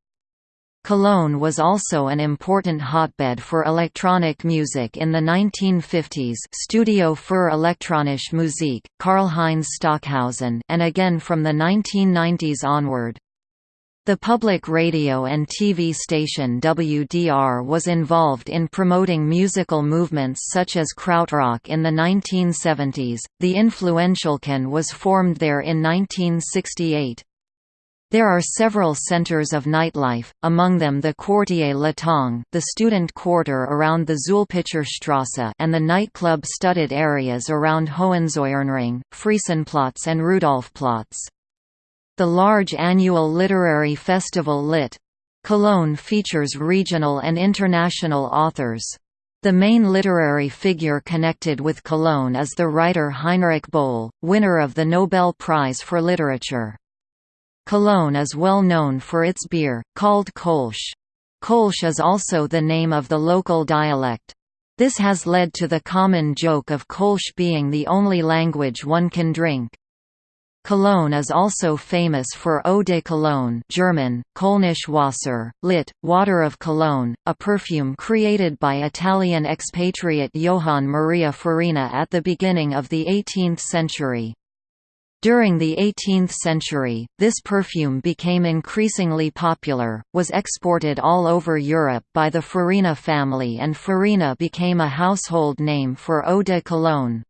Cologne was also an important hotbed for electronic music in the 1950s Studio für elektronische Musik, Karlheinz Stockhausen and again from the 1990s onward. The public radio and TV station WDR was involved in promoting musical movements such as krautrock in the 1970s. The influential Can was formed there in 1968. There are several centers of nightlife, among them the Quartier Latang the student quarter around the Strasse, and the nightclub studded areas around Hohenzollernring, Friesenplatz and Rudolfplatz. The large annual literary festival Lit. Cologne features regional and international authors. The main literary figure connected with Cologne is the writer Heinrich Böll, winner of the Nobel Prize for Literature. Cologne is well known for its beer, called Kolsch. Kolsch is also the name of the local dialect. This has led to the common joke of Kolsch being the only language one can drink. Cologne is also famous for Eau de Cologne German, Kölnisch Wasser, lit. Water of Cologne, a perfume created by Italian expatriate Johann Maria Farina at the beginning of the 18th century. During the 18th century, this perfume became increasingly popular, was exported all over Europe by the Farina family and Farina became a household name for Eau de Cologne.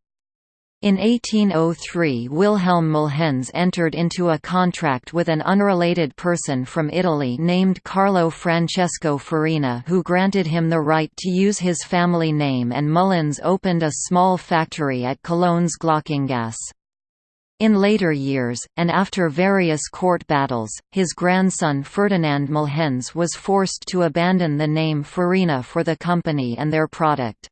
In 1803 Wilhelm Mulhens entered into a contract with an unrelated person from Italy named Carlo Francesco Farina who granted him the right to use his family name and Mulhens opened a small factory at Cologne's Glockengasse. In later years, and after various court battles, his grandson Ferdinand Mulhens was forced to abandon the name Farina for the company and their product.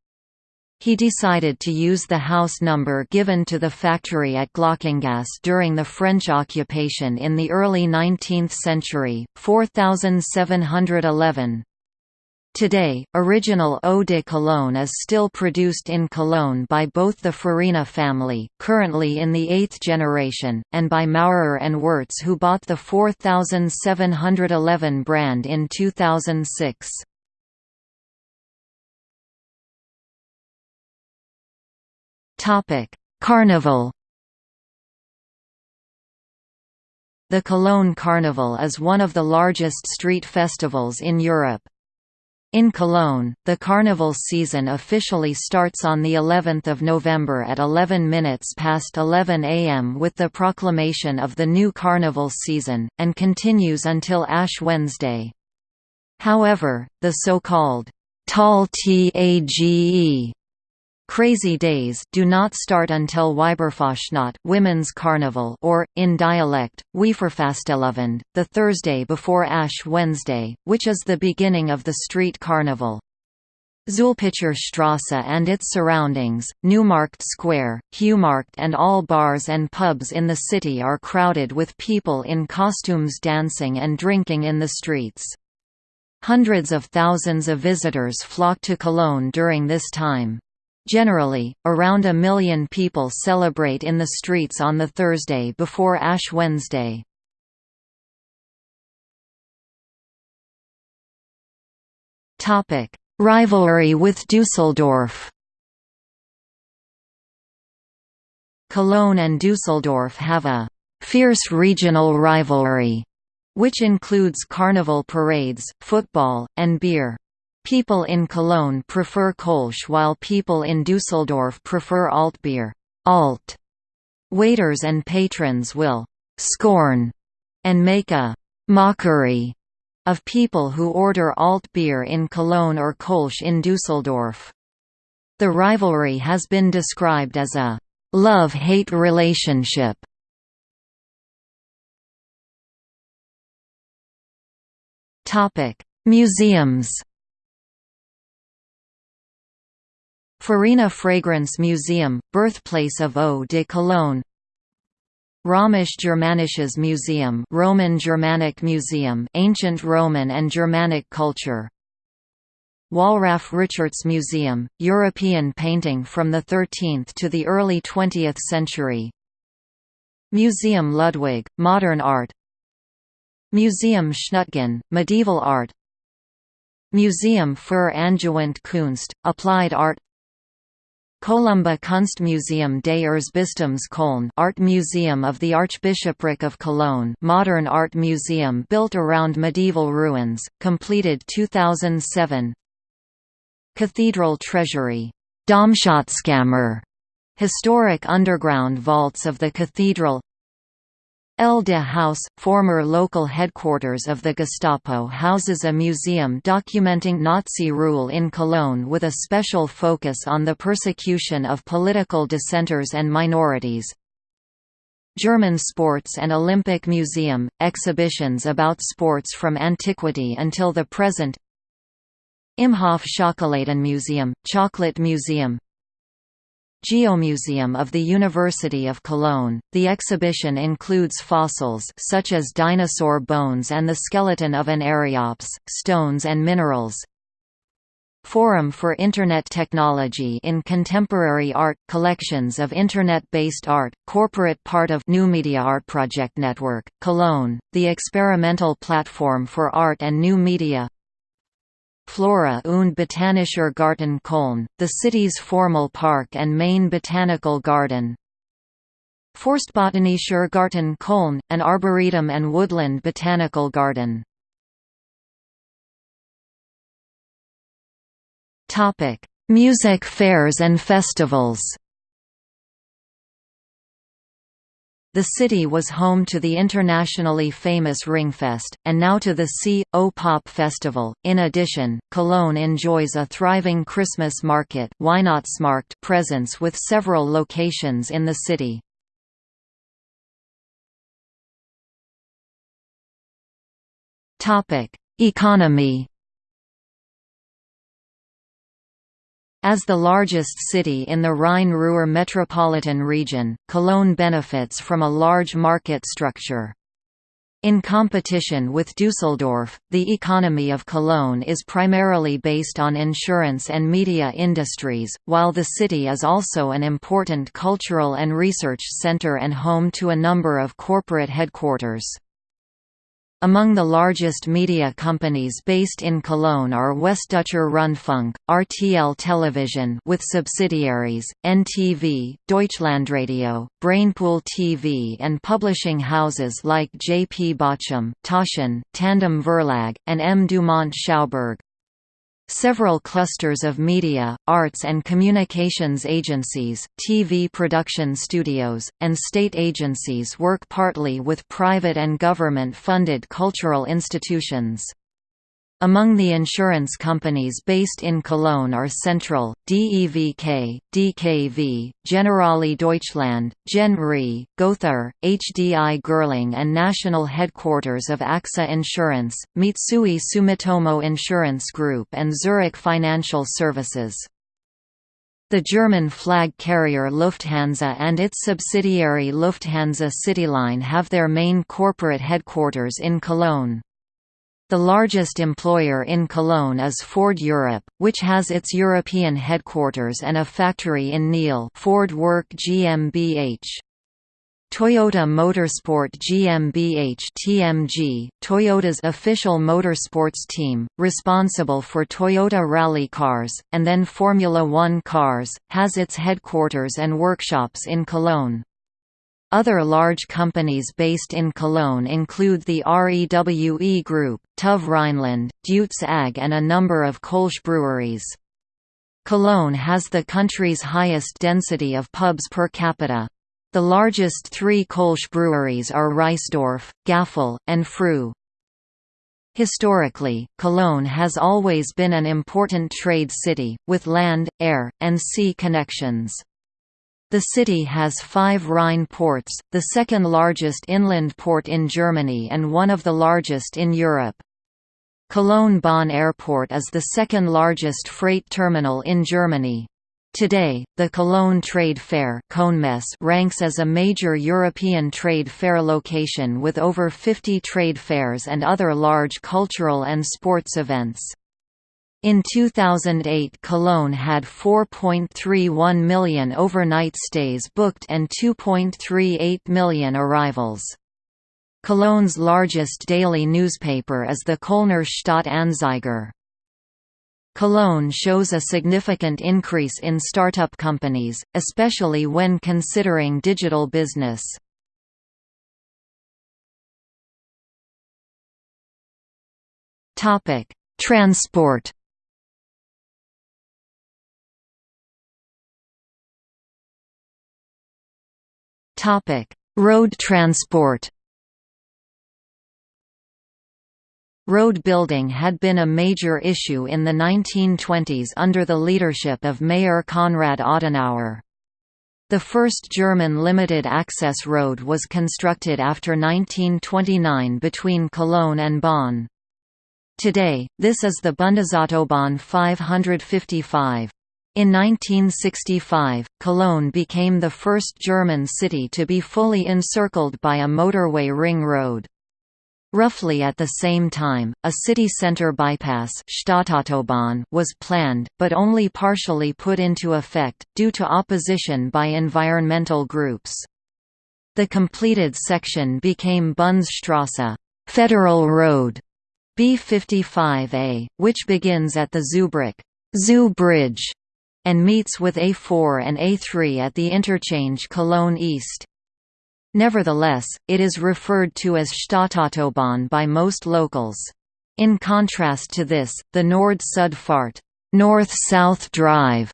He decided to use the house number given to the factory at Glockengasse during the French occupation in the early 19th century, 4711. Today, original eau de Cologne is still produced in Cologne by both the Farina family, currently in the eighth generation, and by Maurer and Wirtz who bought the 4711 brand in 2006. Topic: Carnival. The Cologne Carnival is one of the largest street festivals in Europe. In Cologne, the carnival season officially starts on the 11th of November at 11 minutes past 11 am with the proclamation of the new carnival season, and continues until Ash Wednesday. However, the so-called «tolle Tage» Crazy Days do not start until Weiberfastnacht Women's Carnival or, in dialect, Wieverfastelovend, the Thursday before Ash Wednesday, which is the beginning of the street carnival. Zulpicher Strasse and its surroundings, Neumarkt Square, Heumarkt and all bars and pubs in the city are crowded with people in costumes dancing and drinking in the streets. Hundreds of thousands of visitors flock to Cologne during this time. Generally, around a million people celebrate in the streets on the Thursday before Ash Wednesday. Rivalry with Dusseldorf Cologne and Dusseldorf have a «fierce regional rivalry», which includes carnival parades, football, and beer. People in Cologne prefer Kolsch while people in Dusseldorf prefer Altbier alt. Waiters and patrons will «scorn» and make a «mockery» of people who order alt beer in Cologne or Kolsch in Dusseldorf. The rivalry has been described as a «love-hate relationship». Museums Farina Fragrance Museum, birthplace of Eau de Cologne. Römisch Germanisches Museum Roman Germanic Museum ancient Roman and Germanic culture. Wallraf Richartz Museum, European painting from the 13th to the early 20th century. Museum Ludwig, modern art. Museum Schnutgen, medieval art. Museum für Angewandte Kunst, applied art Columba Kunstmuseum des Erzbistums Köln Art Museum of the Archbishopric of Cologne modern art museum built around medieval ruins, completed 2007 Cathedral Treasury. Domschatzkammer Historic underground vaults of the cathedral EL-DE House, former local headquarters of the Gestapo houses a museum documenting Nazi rule in Cologne with a special focus on the persecution of political dissenters and minorities. German Sports and Olympic Museum, exhibitions about sports from antiquity until the present Imhof Schokoladenmuseum, Chocolate Museum Geomuseum of the University of Cologne. The exhibition includes fossils such as dinosaur bones and the skeleton of an Archaeops, stones and minerals. Forum for Internet Technology in Contemporary Art – Collections of Internet-based art, corporate part of New Media Art Project Network, Cologne, the experimental platform for art and new media Flora und Botanischer Garten Köln, the city's formal park and main botanical garden. Forstbotanischer Garten Köln, an arboretum and woodland botanical garden. Music fairs and festivals The city was home to the internationally famous Ringfest, and now to the C.O. Pop Festival. In addition, Cologne enjoys a thriving Christmas market presence with several locations in the city. Economy As the largest city in the Rhine-Ruhr metropolitan region, Cologne benefits from a large market structure. In competition with Dusseldorf, the economy of Cologne is primarily based on insurance and media industries, while the city is also an important cultural and research center and home to a number of corporate headquarters. Among the largest media companies based in Cologne are Westdeutscher Rundfunk, RTL Television with subsidiaries, NTV, Deutschlandradio, Brainpool TV and publishing houses like J. P. Bachem, Taschen, Tandem Verlag, and M. Dumont Schauberg. Several clusters of media, arts and communications agencies, TV production studios, and state agencies work partly with private and government-funded cultural institutions. Among the insurance companies based in Cologne are Central, DEVK, DKV, Generali Deutschland, Gen Re, Gothaer, HDI Gerling and national headquarters of AXA Insurance, Mitsui Sumitomo Insurance Group and Zurich Financial Services. The German flag carrier Lufthansa and its subsidiary Lufthansa CityLine have their main corporate headquarters in Cologne. The largest employer in Cologne is Ford Europe, which has its European headquarters and a factory in Niehl Ford-Werke GmbH. Toyota Motorsport GmbH TMG, Toyota's official motorsports team, responsible for Toyota rally cars, and then Formula One cars, has its headquarters and workshops in Cologne. Other large companies based in Cologne include the REWE Group, TÜV Rheinland, Deutz AG and a number of Kolsch breweries. Cologne has the country's highest density of pubs per capita. The largest three Kolsch breweries are Reisdorf, Gaffel, and Früh. Historically, Cologne has always been an important trade city, with land, air, and sea connections. The city has five Rhine ports, the second largest inland port in Germany and one of the largest in Europe. Cologne-Bonn Airport is the second largest freight terminal in Germany. Today, the Cologne Trade Fair ranks as a major European trade fair location with over 50 trade fairs and other large cultural and sports events. In 2008 Cologne had 4.31 million overnight stays booked and 2.38 million arrivals. Cologne's largest daily newspaper is the Kölner Stadt-Anzeiger. Cologne shows a significant increase in startup companies, especially when considering digital business. Transport Topic: Road transport. Road building had been a major issue in the 1920s under the leadership of Mayor Konrad Adenauer. The first German limited-access road was constructed after 1929 between Cologne and Bonn. Today, this is the Bundesautobahn 555. In 1965, Cologne became the first German city to be fully encircled by a motorway ring road. Roughly at the same time, a city center bypass was planned, but only partially put into effect, due to opposition by environmental groups. The completed section became Bundesstrasse Federal Road B55A, which begins at the Zoobrücke Zoo Bridge and meets with A4 and A3 at the interchange Cologne East. Nevertheless, it is referred to as Stadtautobahn by most locals. In contrast to this, the Nord-Süd-Fahrt North-South Drive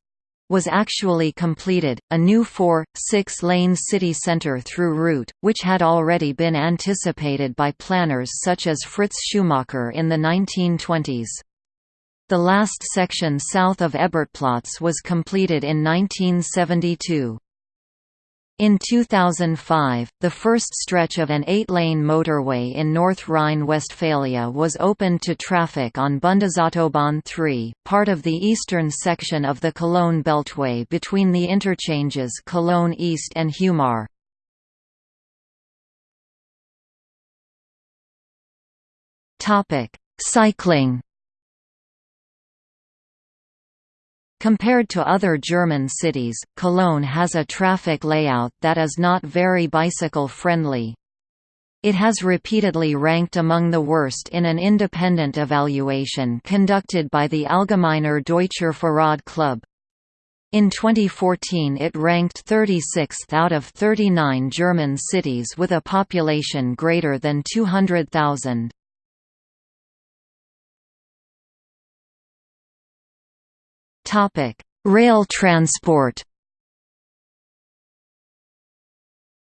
was actually completed, a new four, six-lane city centre through route, which had already been anticipated by planners such as Fritz Schumacher in the 1920s. The last section south of Ebertplatz was completed in 1972. In 2005, the first stretch of an eight-lane motorway in North Rhine-Westphalia was opened to traffic on Bundesautobahn 3, part of the eastern section of the Cologne Beltway between the interchanges Cologne East and Heumar. Cycling Compared to other German cities, Cologne has a traffic layout that is not very bicycle-friendly. It has repeatedly ranked among the worst in an independent evaluation conducted by the Allgemeiner Deutscher Fahrrad Club. In 2014 it ranked 36th out of 39 German cities with a population greater than 200,000. Topic: Rail transport.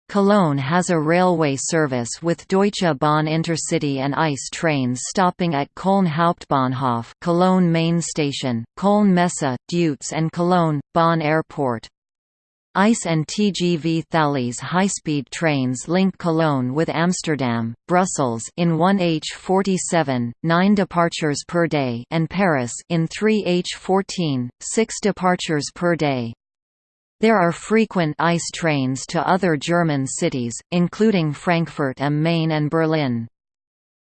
Cologne has a railway service with Deutsche Bahn Intercity and ICE trains stopping at Köln Hauptbahnhof Cologne main station, Köln Messe, Deutz and Cologne, Bonn Airport. ICE and TGV Thalys high-speed trains link Cologne with Amsterdam, Brussels in 1H47, 9 departures per day and Paris in 3H14, 6 departures per day. There are frequent ICE trains to other German cities, including Frankfurt am Main and Berlin.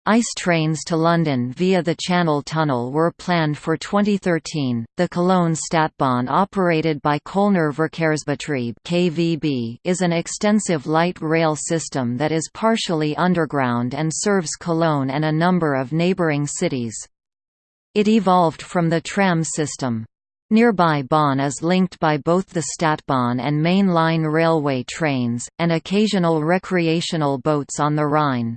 ICE trains to London via the Channel Tunnel were planned for 2013. The Cologne Stadtbahn, operated by Kölner Verkehrsbetrieb (KVB), is an extensive light rail system that is partially underground and serves Cologne and a number of neighboring cities. It evolved from the tram system. Nearby Bonn is linked by both the Stadtbahn and main line railway trains, and occasional recreational boats on the Rhine.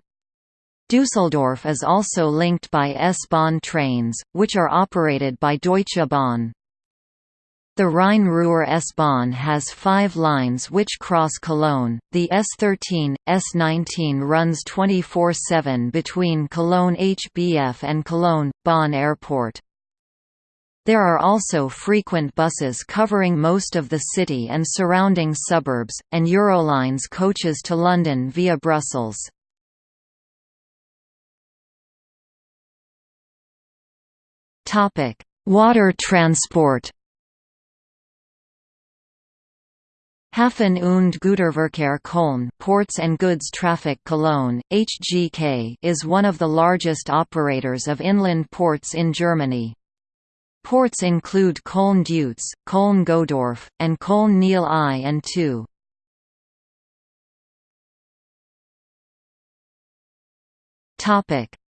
Düsseldorf is also linked by S-Bahn trains, which are operated by Deutsche Bahn. The Rhine-Ruhr S-Bahn has five lines which cross Cologne. The S13, S19 runs 24-7 between Cologne HBF and Cologne, Bonn Airport. There are also frequent buses covering most of the city and surrounding suburbs, and Eurolines coaches to London via Brussels. Water transport Hafen und Güterverkehr Köln Ports and Goods Traffic Cologne, HGK is one of the largest operators of inland ports in Germany. Ports include Köln-Deutz, Köln-Godorf, and Köln-Niel I and II.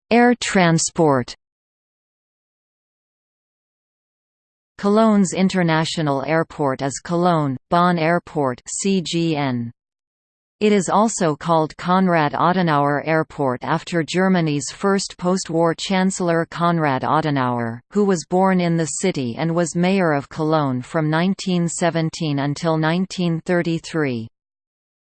Air transport Cologne's international airport is Cologne, Bonn Airport CGN. It is also called Konrad Adenauer Airport after Germany's first post-war Chancellor Konrad Adenauer, who was born in the city and was mayor of Cologne from 1917 until 1933.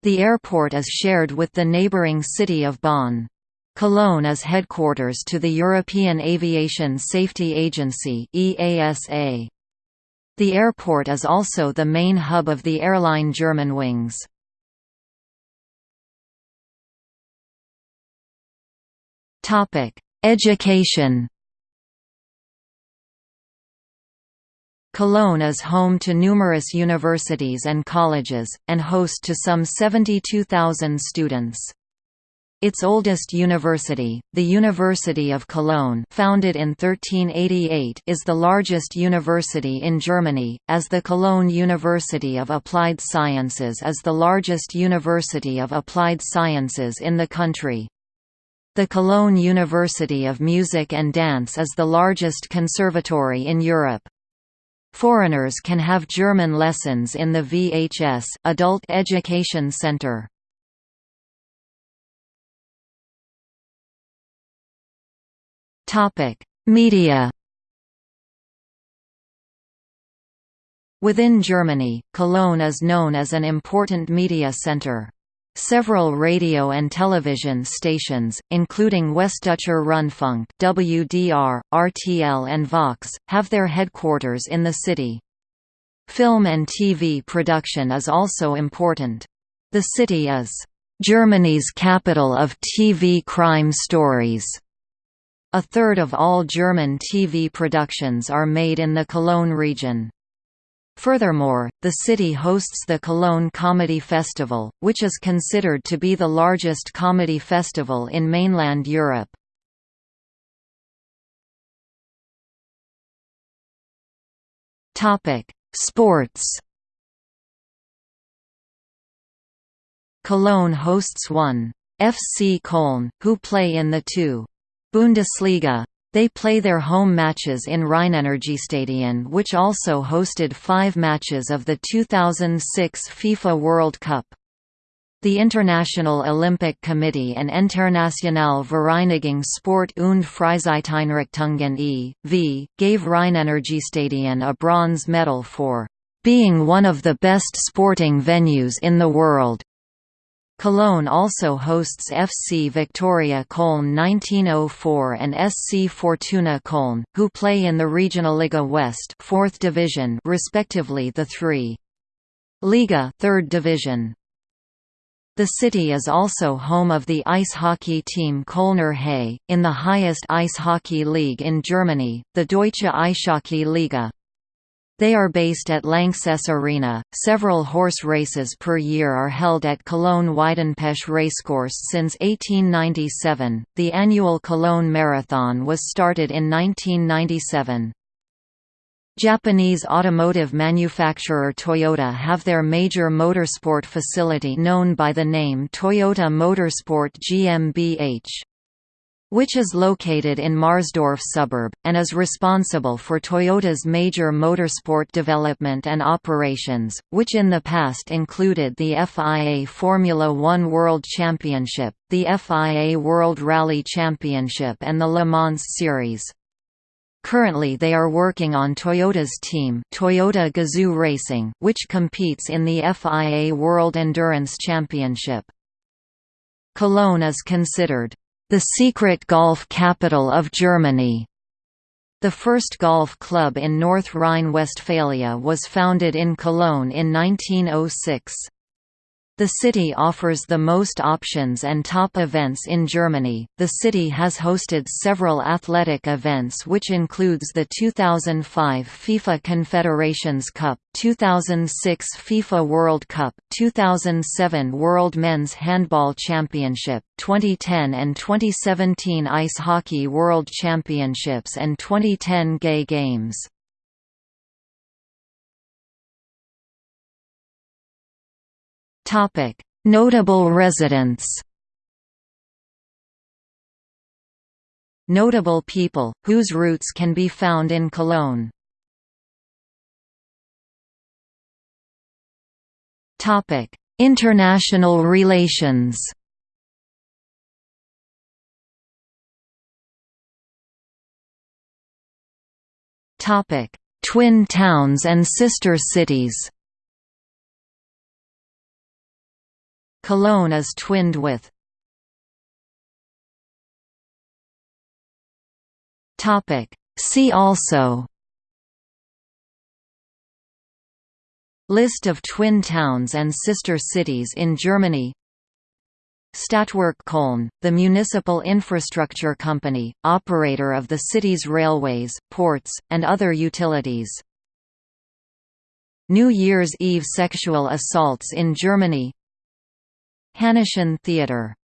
The airport is shared with the neighboring city of Bonn. Cologne is headquarters to the European Aviation Safety Agency EASA. The airport is also the main hub of the airline Germanwings. Topic: Education. Cologne is home to numerous universities and colleges, and host to some 72,000 students. Its oldest university, the University of Cologne founded in 1388 is the largest university in Germany, as the Cologne University of Applied Sciences is the largest university of applied sciences in the country. The Cologne University of Music and Dance is the largest conservatory in Europe. Foreigners can have German lessons in the VHS Adult Education Center. Media. Within Germany, Cologne is known as an important media center. Several radio and television stations, including Westdeutscher Rundfunk (WDR), RTL and Vox, have their headquarters in the city. Film and TV production is also important. The city is Germany's capital of TV crime stories. A third of all German TV productions are made in the Cologne region. Furthermore, the city hosts the Cologne Comedy Festival, which is considered to be the largest comedy festival in mainland Europe. Sports Cologne hosts one FC Köln, who play in the two Bundesliga they play their home matches in Rheinenergiestadion which also hosted five matches of the 2006 FIFA World Cup. The International Olympic Committee and Internationale Vereinigung Sport und Freizeiteinrichtungen e.V., gave Rheinenergiestadion a bronze medal for being one of the best sporting venues in the world. Cologne also hosts FC Viktoria Köln 1904 and SC Fortuna Köln, who play in the Regionalliga West 4th division respectively the 3. Liga 3rd division. The city is also home of the ice hockey team Kölner Haie, in the highest ice hockey league in Germany, the Deutsche Eishockey Liga. They are based at Lanxess Arena. Several horse races per year are held at Cologne Weidenpesch Racecourse since 1897. The annual Cologne Marathon was started in 1997. Japanese automotive manufacturer Toyota have their major motorsport facility known by the name Toyota Motorsport GmbH which is located in Marsdorf suburb, and is responsible for Toyota's major motorsport development and operations, which in the past included the FIA Formula One World Championship, the FIA World Rally Championship and the Le Mans Series. Currently they are working on Toyota's team Toyota Gazoo Racing, which competes in the FIA World Endurance Championship. Cologne is considered the secret golf capital of Germany. The first golf club in North Rhine-Westphalia was founded in Cologne in 1906. The city offers the most options and top events in Germany. The city has hosted several athletic events which includes the 2005 FIFA Confederations Cup, 2006 FIFA World Cup, 2007 World Men's Handball Championship, 2010 and 2017 Ice Hockey World Championships and 2010 Gay Games. Notable residents. Notable people, whose roots can be found in Cologne. Topic: International relations. Topic: Twin towns and sister cities. Cologne is twinned with. See also. List of twin towns and sister cities in Germany. Stadtwerke Köln, the municipal infrastructure company, operator of the city's railways, ports, and other utilities. New Year's Eve sexual assaults in Germany Hanneschen Theatre